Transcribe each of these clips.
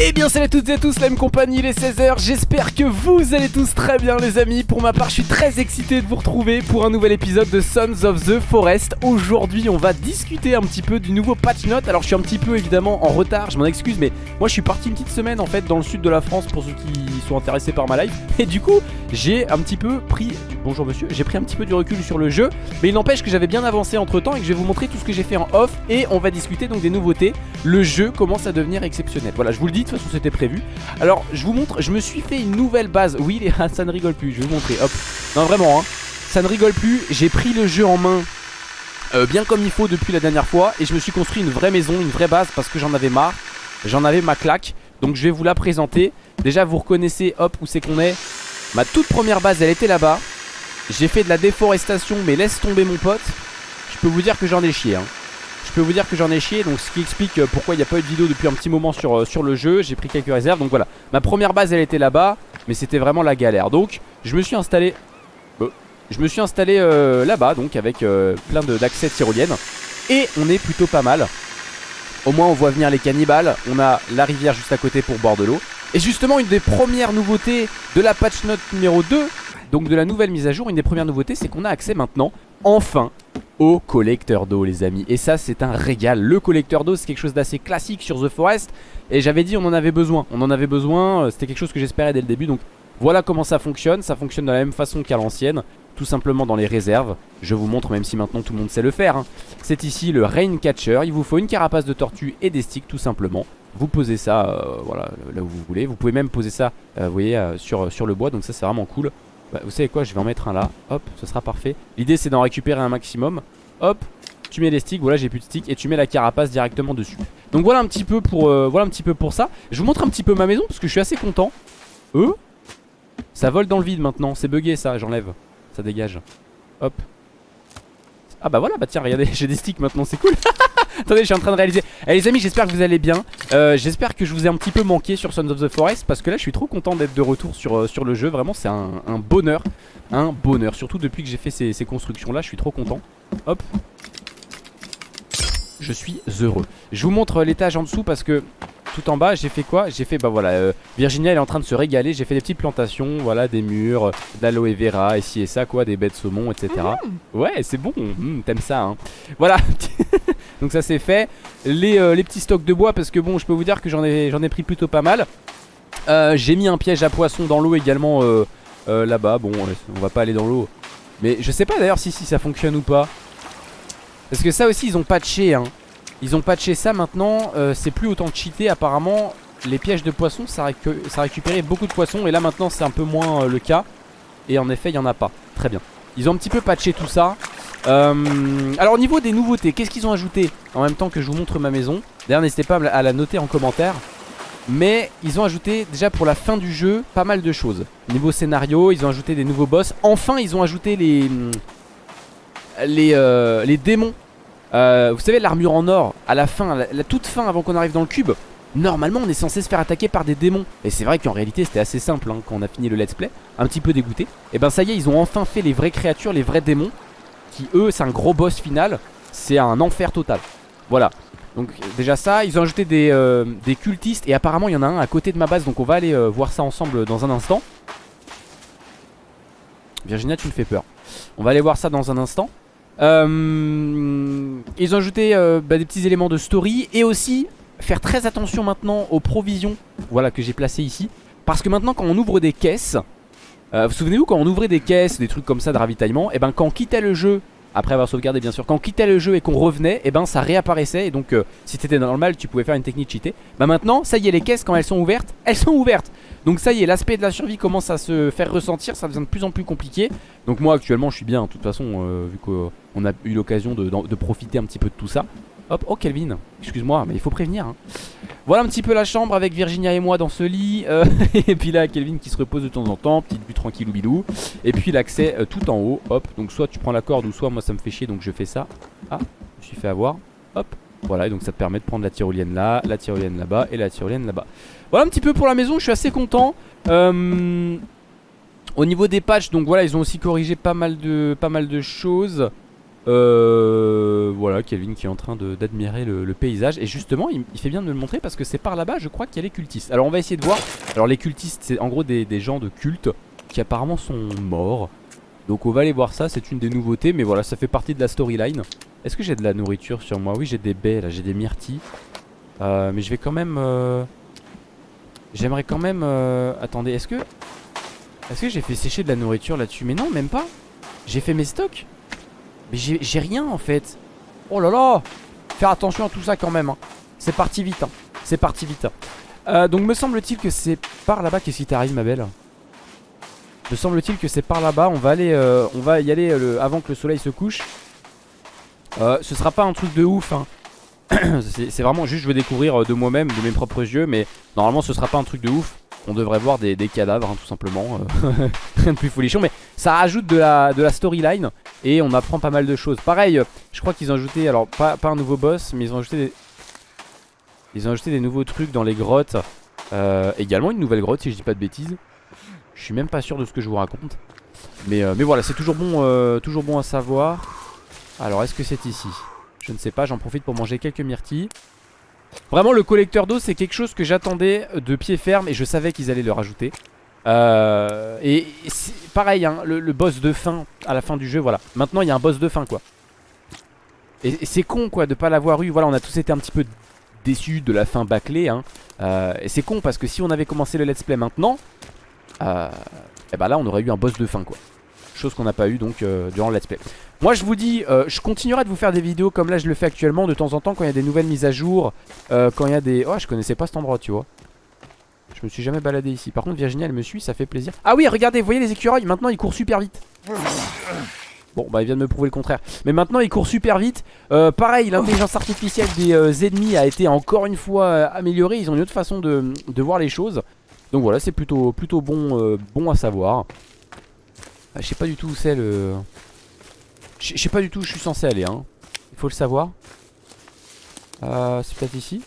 Eh bien salut à toutes et à tous, la même compagnie, les 16h, j'espère que vous allez tous très bien les amis. Pour ma part je suis très excité de vous retrouver pour un nouvel épisode de Sons of the Forest. Aujourd'hui on va discuter un petit peu du nouveau patch note. Alors je suis un petit peu évidemment en retard, je m'en excuse mais moi je suis parti une petite semaine en fait dans le sud de la France pour ceux qui sont intéressés par ma life. Et du coup j'ai un petit peu pris, bonjour monsieur, j'ai pris un petit peu du recul sur le jeu Mais il n'empêche que j'avais bien avancé entre temps et que je vais vous montrer tout ce que j'ai fait en off. Et on va discuter donc des nouveautés, le jeu commence à devenir exceptionnel. Voilà je vous le dis de toute façon c'était prévu. Alors je vous montre, je me suis fait une nouvelle base. Oui les ça ne rigole plus, je vais vous montrer Hop, non vraiment hein, ça ne rigole plus J'ai pris le jeu en main euh, bien comme il faut depuis la dernière fois Et je me suis construit une vraie maison, une vraie base Parce que j'en avais marre, j'en avais ma claque. Donc je vais vous la présenter. Déjà vous reconnaissez, hop, où c'est qu'on est. Ma toute première base elle était là-bas. J'ai fait de la déforestation mais laisse tomber mon pote. Je peux vous dire que j'en ai chié hein. Je peux vous dire que j'en ai chié Donc ce qui explique euh, pourquoi il n'y a pas eu de vidéo depuis un petit moment sur, euh, sur le jeu. J'ai pris quelques réserves donc voilà. Ma première base elle était là-bas Mais c'était vraiment la galère. Donc je me suis installé euh, Je me suis installé là-bas Donc avec plein d'accès tyroliennes. Et on est plutôt pas mal. Au moins on voit venir les cannibales. On a la rivière juste à côté pour boire de l'eau. Et justement une des premières nouveautés de la patch note numéro 2 Donc de la nouvelle mise à jour Une des premières nouveautés c'est qu'on a accès maintenant Enfin au collecteur d'eau les amis. Et ça c'est un régal. Le collecteur d'eau c'est quelque chose d'assez classique sur The Forest. Et j'avais dit on en avait besoin. On en avait besoin, euh, c'était quelque chose que j'espérais dès le début. Donc voilà comment ça fonctionne. Ça fonctionne de la même façon qu'à l'ancienne Tout simplement dans les réserves. Je vous montre même si maintenant tout le monde sait le faire hein. C'est ici le Rain Catcher. Il vous faut une carapace de tortue et des sticks tout simplement. Vous posez ça euh, voilà, là où vous voulez. Vous pouvez même poser ça euh, vous voyez, sur, sur le bois. Donc ça c'est vraiment cool bah, Vous savez quoi je vais en mettre un là. Hop ce sera parfait. L'idée c'est d'en récupérer un maximum. Hop tu mets les sticks, voilà j'ai plus de sticks. Et tu mets la carapace directement dessus. Donc voilà un petit peu pour, euh, voilà un petit peu pour ça. Je vous montre un petit peu ma maison parce que je suis assez content. Euh? Ça vole dans le vide maintenant. C'est bugué ça. J'enlève. Ça dégage. Hop. Ah bah voilà, bah tiens, regardez, j'ai des sticks maintenant, c'est cool. Attendez, je suis en train de réaliser. Eh les amis, j'espère que vous allez bien euh, J'espère que je vous ai un petit peu manqué sur Sons of the Forest Parce que là, je suis trop content d'être de retour sur, euh, sur le jeu. Vraiment, c'est un, un bonheur. Un bonheur, surtout depuis que j'ai fait ces, ces constructions-là Je suis trop content. Hop. Je suis heureux. Je vous montre l'étage en dessous parce que tout en bas j'ai fait quoi? J'ai fait bah voilà euh, Virginia elle est en train de se régaler. J'ai fait des petites plantations Voilà des murs De l'aloe vera Ici et ça quoi Des baies de saumon etc Ouais c'est bon. Mmh, T'aimes ça hein. Voilà. Donc ça c'est fait. Les, euh, les petits stocks de bois Parce que bon je peux vous dire que j'en ai, ai pris plutôt pas mal. Euh, J'ai mis un piège à poisson dans l'eau également Là-bas. Bon on va pas aller dans l'eau. Mais je sais pas d'ailleurs si, si ça fonctionne ou pas. Parce que ça aussi ils ont patché hein ils ont patché ça maintenant, euh, c'est plus autant cheaté apparemment Les pièges de poissons ça, récu ça récupérait beaucoup de poissons et là maintenant c'est un peu moins euh, le cas. Et en effet il n'y en a pas, très bien. Ils ont un petit peu patché tout ça. Euh, Alors au niveau des nouveautés, qu'est-ce qu'ils ont ajouté En même temps que je vous montre ma maison? D'ailleurs n'hésitez pas à la noter en commentaire. Mais ils ont ajouté déjà pour la fin du jeu pas mal de choses. Niveau scénario, ils ont ajouté des nouveaux boss. Enfin ils ont ajouté les les, euh, les démons euh, vous savez l'armure en or à la fin, la, toute fin avant qu'on arrive dans le cube Normalement on est censé se faire attaquer par des démons. Et c'est vrai qu'en réalité c'était assez simple hein, quand on a fini le let's play. Un petit peu dégoûté. Et ben ça y est ils ont enfin fait les vraies créatures, les vrais démons Qui eux c'est un gros boss final. C'est un enfer total. Voilà. Donc déjà ça, ils ont ajouté des, euh, cultistes Et apparemment il y en a un à côté de ma base Donc on va aller euh, voir ça ensemble dans un instant. Virginia tu me fais peur. On va aller voir ça dans un instant ils ont ajouté euh, bah, des petits éléments de story et aussi faire très attention maintenant aux provisions voilà que j'ai placées ici. Parce que maintenant quand on ouvre des caisses euh, vous souvenez-vous quand on ouvrait des caisses des trucs comme ça de ravitaillement et eh ben quand on quittait le jeu après avoir sauvegardé bien sûr quand on quittait le jeu et qu'on revenait et eh ben ça réapparaissait. Et donc euh, si t'étais normal tu pouvais faire une technique cheatée. Bah maintenant ça y est les caisses quand elles sont ouvertes elles sont ouvertes donc ça y est l'aspect de la survie commence à se faire ressentir ça devient de plus en plus compliqué donc moi actuellement je suis bien de toute façon euh, vu qu'on a eu l'occasion de, profiter un petit peu de tout ça Hop, oh Kelvin, excuse-moi, mais il faut prévenir. Hein. Voilà un petit peu la chambre avec Virginia et moi dans ce lit. Euh, et puis là, Kelvin qui se repose de temps en temps, petite vue tranquille ou bilou. Et puis l'accès euh, tout en haut. Hop, donc soit tu prends la corde ou soit moi ça me fait chier donc je fais ça. Ah, je me suis fait avoir. Hop, voilà, et donc ça te permet de prendre la tyrolienne là, la tyrolienne là-bas et la tyrolienne là-bas. Voilà un petit peu pour la maison, je suis assez content. Euh, au niveau des patchs, donc voilà, ils ont aussi corrigé pas mal de, choses. Euh, voilà, Kelvin qui est en train d'admirer le, paysage. Et justement, il, fait bien de me le montrer parce que c'est par là-bas, je crois qu'il y a les cultistes. Alors on va essayer de voir. Alors les cultistes, c'est en gros des, gens de culte qui apparemment sont morts. Donc on va aller voir ça, c'est une des nouveautés. Mais voilà, ça fait partie de la storyline. Est-ce que j'ai de la nourriture sur moi? Oui, j'ai des baies là, j'ai des myrtilles. Euh, mais je vais quand même... Euh, j'aimerais quand même... Euh, attendez, est-ce que... Est-ce que j'ai fait sécher de la nourriture là-dessus? Mais non, même pas. J'ai fait mes stocks. Mais j'ai rien en fait Oh là là Faire attention à tout ça quand même hein. C'est parti vite hein. C'est parti vite euh, Donc me semble-t-il que c'est par là-bas Qu'est-ce qui t'arrive ma belle? Me semble-t-il que c'est par là-bas On va y aller avant que le soleil se couche Ce sera pas un truc de ouf hein. C'est vraiment juste je veux découvrir de moi-même De mes propres yeux Mais normalement ce sera pas un truc de ouf. On devrait voir des, cadavres hein, tout simplement euh, Rien de plus folichon Mais ça rajoute de la, storyline Et on apprend pas mal de choses. Pareil je crois qu'ils ont ajouté Alors pas, un nouveau boss mais ils ont ajouté des Ils ont ajouté des nouveaux trucs dans les grottes. Euh, Également une nouvelle grotte si je dis pas de bêtises. Je suis même pas sûr de ce que je vous raconte. Mais, euh, mais voilà c'est toujours bon Toujours bon à savoir Alors est-ce que c'est ici? Je ne sais pas j'en profite pour manger quelques myrtilles. Vraiment le collecteur d'eau c'est quelque chose que j'attendais de pied ferme et je savais qu'ils allaient le rajouter. Euh, Et pareil hein, le, boss de fin à la fin du jeu voilà. Maintenant il y a un boss de fin quoi. Et, c'est con quoi de pas l'avoir eu. Voilà on a tous été un petit peu déçus de la fin bâclée hein. Euh, et c'est con parce que si on avait commencé le let's play maintenant euh, Et bah là on aurait eu un boss de fin quoi Chose qu'on n'a pas eu donc euh, durant le let's play. Moi je vous dis, euh, je continuerai de vous faire des vidéos comme là je le fais actuellement De temps en temps quand il y a des nouvelles mises à jour euh, Quand il y a des... Oh je connaissais pas cet endroit tu vois. Je me suis jamais baladé ici. Par contre Virginie elle me suit ça fait plaisir. Ah oui regardez vous voyez les écureuils? Maintenant ils courent super vite. Bon bah il vient de me prouver le contraire. Mais maintenant ils courent super vite. Pareil l'intelligence artificielle des ennemis a été encore une fois améliorée. Ils ont une autre façon de, de voir les choses. Donc voilà c'est plutôt, plutôt bon, bon à savoir ah, je sais pas du tout où c'est le... Je sais pas du tout où je suis censé aller hein. Il faut le savoir. Euh, C'est peut-être ici.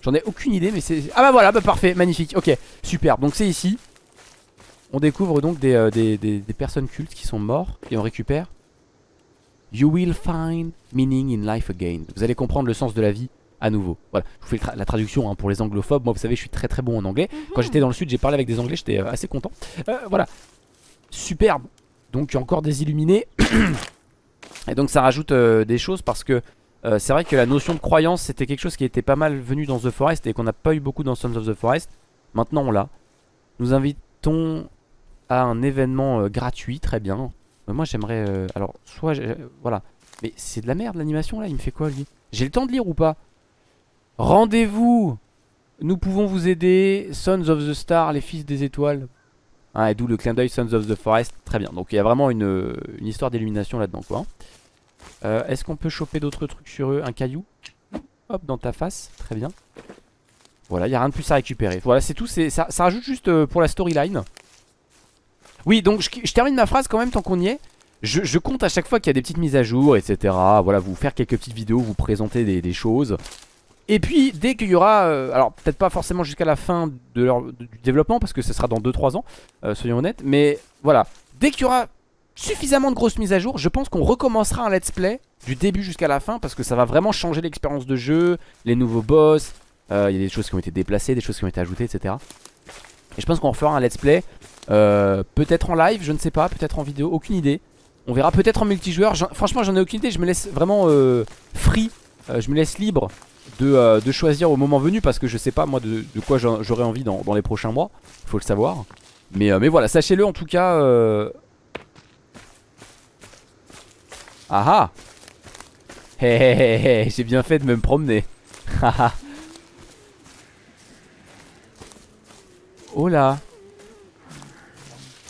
J'en ai aucune idée mais c'est... Ah bah voilà bah parfait magnifique Ok super. Donc c'est ici. On découvre donc euh, des, des, personnes cultes qui sont morts Et on récupère. You will find meaning in life again. Vous allez comprendre le sens de la vie à nouveau. Voilà je vous fais la traduction hein, pour les anglophobes Moi vous savez je suis très très bon en anglais. Quand j'étais dans le sud j'ai parlé avec des anglais J'étais euh, assez content. Voilà. Superbe donc il y a encore des illuminés. Et donc ça rajoute euh, des choses parce que euh, c'est vrai que la notion de croyance c'était quelque chose qui était pas mal venu dans The Forest et qu'on n'a pas eu beaucoup dans Sons of the Forest. Maintenant on l'a. Nous invitons à un événement euh, gratuit, très bien. moi j'aimerais... alors soit... voilà. Mais c'est de la merde l'animation là, il me fait quoi lui? J'ai le temps de lire ou pas? Rendez-vous Nous pouvons vous aider, Sons of the Star, les fils des étoiles. Hein, et d'où le clin d'œil Sons of the Forest. Très bien. Donc il y a vraiment une, histoire d'illumination là-dedans quoi. Euh, est-ce qu'on peut choper d'autres trucs sur eux? Un caillou? Hop, dans ta face. Très bien. Voilà, il n'y a rien de plus à récupérer. Voilà, c'est tout. Ça, ça rajoute juste euh, pour la storyline. Oui, donc je, termine ma phrase quand même tant qu'on y est. Je, compte à chaque fois qu'il y a des petites mises à jour, etc. Voilà, vous faire quelques petites vidéos, vous présenter des choses. Et puis dès qu'il y aura, euh, alors peut-être pas forcément jusqu'à la fin de leur, du développement parce que ce sera dans 2-3 ans, euh, soyons honnêtes, mais voilà, dès qu'il y aura suffisamment de grosses mises à jour, je pense qu'on recommencera un let's play du début jusqu'à la fin parce que ça va vraiment changer l'expérience de jeu, les nouveaux boss, euh, il y a des choses qui ont été déplacées, des choses qui ont été ajoutées, etc. Et je pense qu'on fera un let's play, peut-être en live, je ne sais pas, peut-être en vidéo, aucune idée. On verra peut-être en multijoueur, franchement j'en ai aucune idée, je me laisse vraiment free, je me laisse libre euh, de, choisir au moment venu parce que je sais pas moi de, quoi j'aurai envie dans, les prochains mois. Faut le savoir. Mais, euh, mais voilà, sachez-le en tout cas. Euh... Ah ah J'ai bien fait de me promener. oh là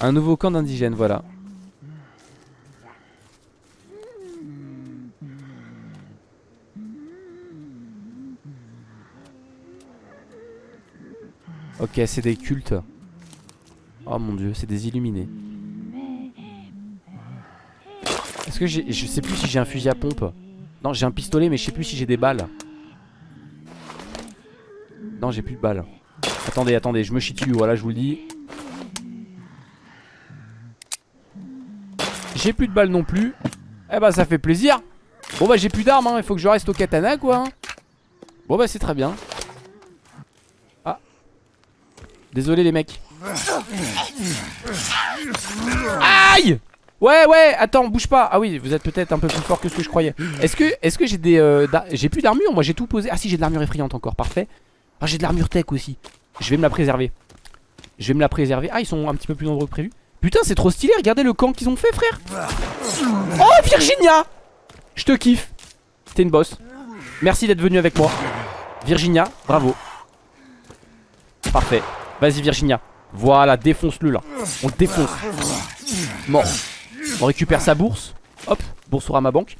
Un nouveau camp d'indigènes, voilà. Ok, c'est des cultes. Oh mon dieu, c'est des illuminés. Est-ce que j'ai... Je sais plus si j'ai un fusil à pompe. Non, j'ai un pistolet, mais je sais plus si j'ai des balles. Non, j'ai plus de balles. Attendez, attendez, je me chie dessus, voilà, je vous le dis. J'ai plus de balles non plus. Eh bah ça fait plaisir Bon bah j'ai plus d'armes hein. il faut que je reste au katana quoi hein. Bon bah c'est très bien Ah Désolé les mecs. Aïe Ouais ouais attends bouge pas. Ah oui vous êtes peut-être un peu plus fort que ce que je croyais. Est-ce que, est que j'ai des euh, J'ai plus d'armure moi j'ai tout posé. Ah si j'ai de l'armure effrayante encore. Parfait. Ah j'ai de l'armure tech aussi. Je vais me la préserver. Je vais me la préserver. Ah ils sont un petit peu plus nombreux que prévu. Putain c'est trop stylé. Regardez le camp qu'ils ont fait frère. Oh Virginia Je te kiffe. T'es une boss. Merci d'être venu avec moi. Virginia bravo. Parfait Vas-y Virginia. Voilà défonce-le là. On le défonce. Mort. On récupère sa bourse. Hop bourse à ma banque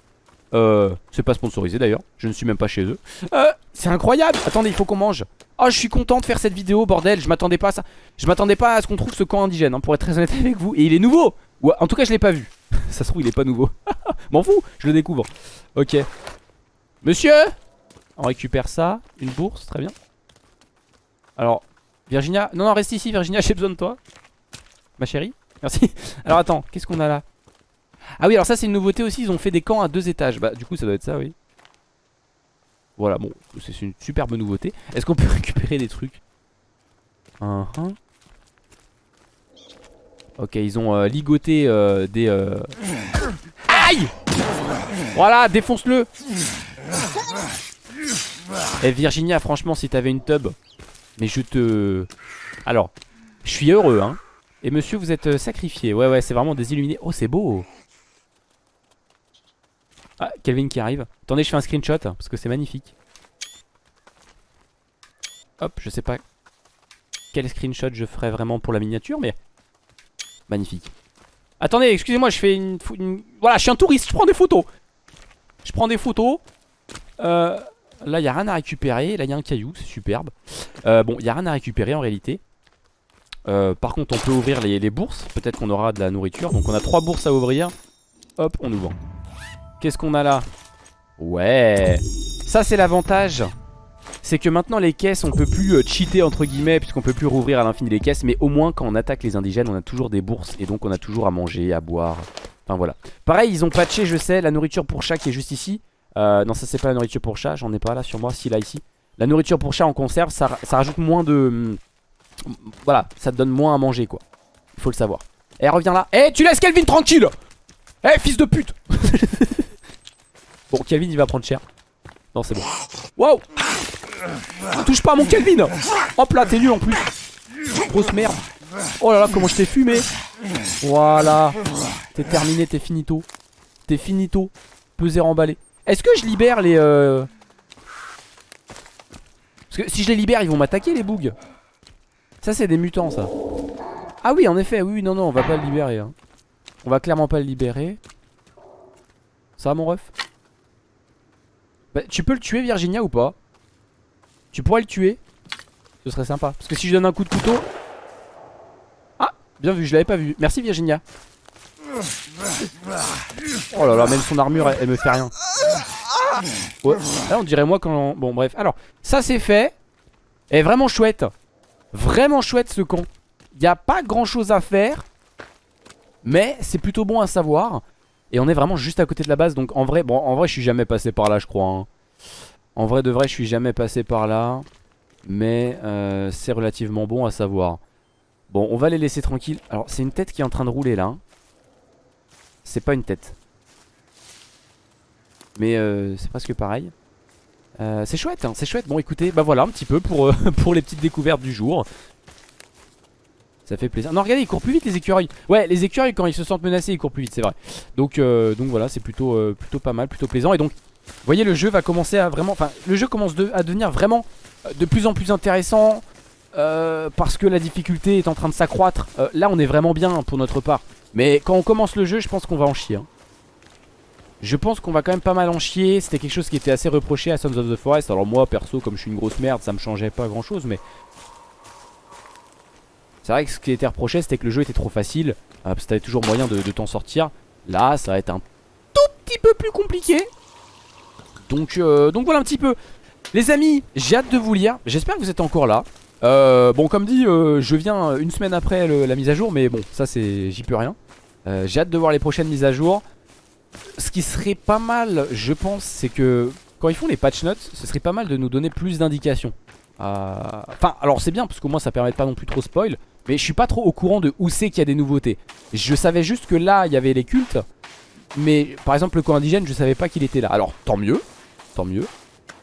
euh, c'est pas sponsorisé d'ailleurs, je ne suis même pas chez eux. Euh, C'est incroyable. Attendez, il faut qu'on mange. Oh, je suis content de faire cette vidéo, bordel. Je m'attendais pas à ça. Je m'attendais pas à ce qu'on trouve ce camp indigène, hein, pour être très honnête avec vous. Et il est nouveau. Ou en tout cas, je l'ai pas vu. Ça se trouve, il est pas nouveau. M'en fous, je le découvre. Ok. Monsieur On récupère ça, une bourse, très bien. Alors, Virginia Non, non, reste ici, Virginia, j'ai besoin de toi. Ma chérie Merci. Alors attends, qu'est-ce qu'on a là? Ah oui alors ça c'est une nouveauté aussi Ils ont fait des camps à deux étages. Bah du coup ça doit être ça oui. Voilà bon c'est une superbe nouveauté. Est-ce qu'on peut récupérer des trucs? Uh Ok ils ont euh, ligoté euh, des euh... Aïe! Voilà défonce-le! Eh Virginia franchement si t'avais une tub Mais je te... Alors je suis heureux hein et monsieur vous êtes euh, sacrifié Ouais ouais c'est vraiment des illuminés Oh c'est beau ah, Kelvin qui arrive. Attendez, je fais un screenshot parce que c'est magnifique. Hop, je sais pas quel screenshot je ferai vraiment pour la miniature, mais magnifique. Attendez, excusez-moi, je fais une, Voilà, je suis un touriste, je prends des photos. Je prends des photos. Euh, là, il n'y a rien à récupérer. Là, il y a un caillou, c'est superbe. Euh, bon, il n'y a rien à récupérer en réalité. Euh, par contre, on peut ouvrir les, bourses. Peut-être qu'on aura de la nourriture. Donc, on a trois bourses à ouvrir. Hop, on ouvre. Qu'est-ce qu'on a là? Ouais Ça c'est l'avantage c'est que maintenant les caisses on peut plus euh, cheater entre guillemets puisqu'on peut plus rouvrir à l'infini les caisses mais au moins quand on attaque les indigènes on a toujours des bourses et donc on a toujours à manger, à boire Enfin voilà Pareil ils ont patché je sais la nourriture pour chat est juste ici euh, Non ça c'est pas la nourriture pour chat j'en ai pas là sur moi si là ici La nourriture pour chat en conserve ça, rajoute moins de hum, Voilà ça te donne moins à manger quoi Il faut le savoir Eh reviens là Eh tu laisses Kelvin tranquille Eh fils de pute Bon, Kelvin, il va prendre cher. Non, c'est bon. Wow Touche pas à mon Kelvin Hop là, t'es nul en plus. Grosse merde. Oh là là, comment je t'ai fumé. Voilà. T'es terminé, t'es finito. T'es finito. Peser emballé. Est-ce que je libère les... Euh... Parce que si je les libère, ils vont m'attaquer les bougs. Ça, c'est des mutants, ça. Ah oui, en effet, oui, non, non, on va pas le libérer. Hein. On va clairement pas le libérer. Ça mon ref? Bah, tu peux le tuer Virginia ou pas? Tu pourrais le tuer Ce serait sympa Parce que si je donne un coup de couteau Ah bien vu je l'avais pas vu Merci Virginia Oh là là même son armure elle, me fait rien. Ouais. Là on dirait moi quand Bon bref. Alors ça c'est fait. Et vraiment chouette. Vraiment chouette ce con. Il a pas grand chose à faire Mais c'est plutôt bon à savoir. Et on est vraiment juste à côté de la base. Donc en vrai, bon en vrai je suis jamais passé par là je crois hein. En vrai de vrai je suis jamais passé par là. Mais euh, c'est relativement bon à savoir. Bon on va les laisser tranquilles. Alors c'est une tête qui est en train de rouler là C'est pas une tête Mais euh, c'est presque pareil euh, c'est chouette, hein, c'est chouette. Bon écoutez, bah voilà un petit peu pour, pour les petites découvertes du jour. Ça fait plaisir. Non, regardez, ils courent plus vite les écureuils. Ouais, les écureuils, quand ils se sentent menacés, ils courent plus vite, c'est vrai. Donc, euh, voilà, c'est plutôt, euh, plutôt pas mal, plutôt plaisant. Et donc, vous voyez, le jeu va commencer à vraiment. Enfin, le jeu commence à devenir vraiment euh, de plus en plus intéressant. parce que la difficulté est en train de s'accroître. là, on est vraiment bien pour notre part. Mais quand on commence le jeu, je pense qu'on va en chier. Hein. Je pense qu'on va quand même pas mal en chier. C'était quelque chose qui était assez reproché à Sons of the Forest. Alors, moi, perso, comme je suis une grosse merde, ça me changeait pas grand chose. Mais c'est vrai que ce qui était reproché c'était que le jeu était trop facile euh, Parce que t'avais toujours moyen de, t'en sortir Là ça va être un tout petit peu plus compliqué Donc, euh, donc voilà un petit peu Les amis j'ai hâte de vous lire J'espère que vous êtes encore là euh, Bon comme dit je viens une semaine après la mise à jour Mais bon ça c'est j'y peux rien J'ai hâte de voir les prochaines mises à jour ce qui serait pas mal, je pense, c'est que quand ils font les patch notes, ce serait pas mal de nous donner plus d'indications. Euh, enfin, alors c'est bien parce qu'au moins ça permet pas non plus trop spoil. Mais je suis pas trop au courant de où c'est qu'il y a des nouveautés. Je savais juste que là, il y avait les cultes. Mais par exemple, le camp indigène, je savais pas qu'il était là. Alors tant mieux, tant mieux.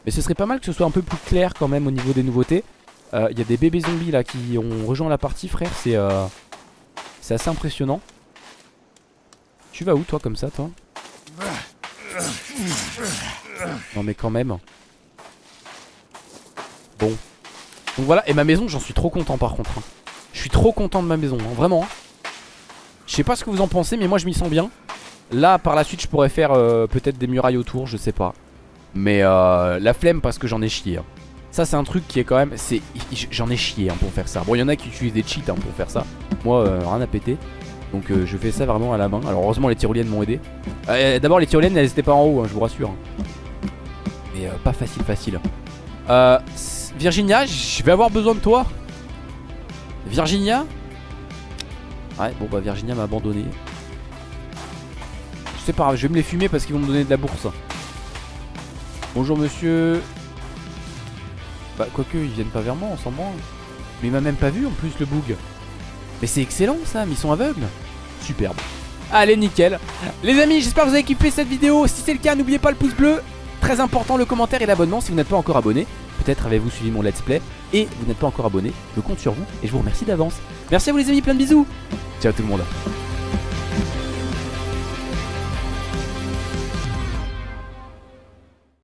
Mais ce serait pas mal que ce soit un peu plus clair quand même au niveau des nouveautés. Euh, Il y a des bébés zombies là qui ont rejoint la partie, frère. C'est euh, c'est assez impressionnant. Tu vas où toi comme ça, toi Non mais quand même. Bon. Donc voilà, et ma maison, j'en suis trop content par contre. hein. Je suis trop content de ma maison, hein, vraiment. hein. Je sais pas ce que vous en pensez, mais moi je m'y sens bien. Là, par la suite, je pourrais faire euh, peut-être des murailles autour, je sais pas. Mais euh, la flemme parce que j'en ai chié. Ça, c'est un truc qui est quand même. J'en ai chié pour faire ça. Bon, il y en a qui utilisent des cheats pour faire ça. Moi, euh, rien à péter. Donc, euh, je fais ça vraiment à la main. Alors, heureusement, les tyroliennes m'ont aidé. Euh, D'abord, les tyroliennes, elles étaient pas en haut, hein, je vous rassure. Mais euh, pas facile, facile. Virginia, je vais avoir besoin de toi. Virginia? Ouais, bon, bah, Virginia m'a abandonné. C'est pas je vais me les fumer parce qu'ils vont me donner de la bourse. Bonjour monsieur. Bah quoique ils viennent pas vers moi, on s'en. Mais il m'a même pas vu en plus le boug. Mais c'est excellent ça, mais ils sont aveugles. Superbe. Allez nickel. Les amis, j'espère que vous avez kiffé cette vidéo. Si c'est le cas, n'oubliez pas le pouce bleu. Très important le commentaire et l'abonnement si vous n'êtes pas encore abonné. Peut-être avez-vous suivi mon let's play et vous n'êtes pas encore abonné. Je compte sur vous et je vous remercie d'avance. Merci à vous les amis, plein de bisous. Ciao tout le monde.